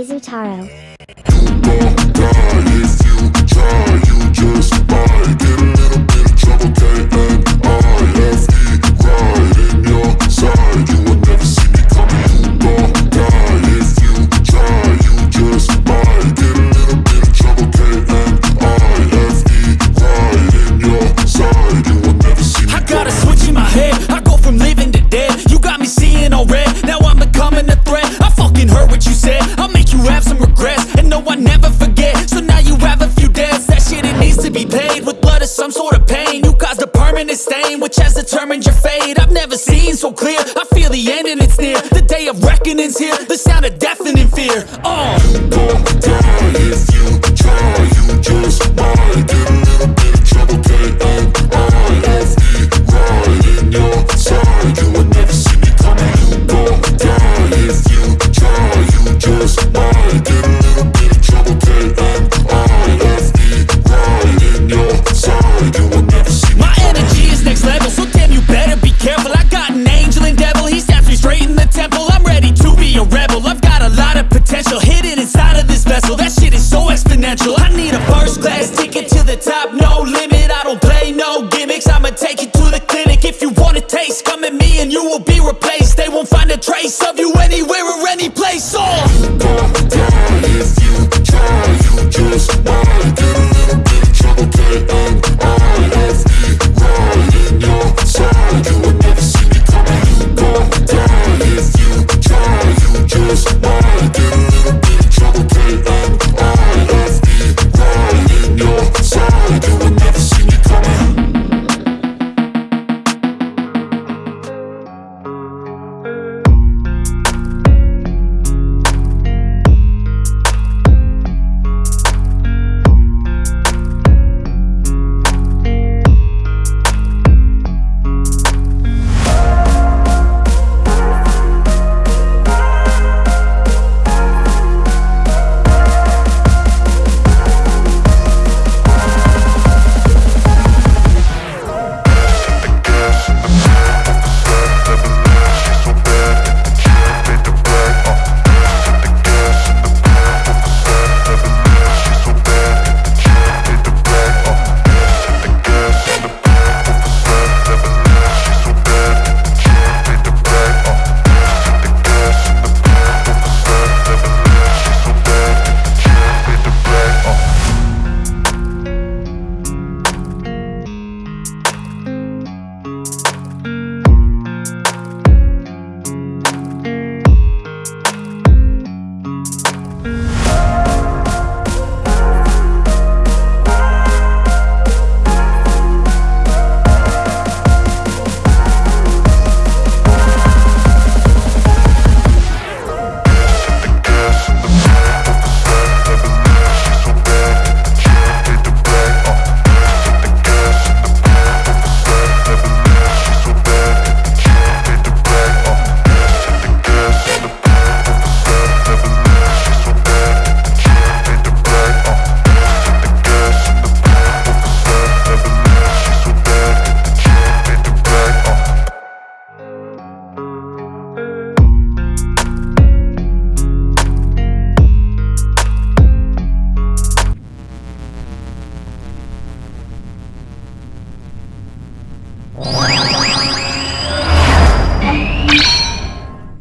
Izutaro. Never seen so clear. I feel the end and it's near. The day of reckoning's here. The sound of deafening fear. Oh,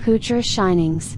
Pucher Shinings.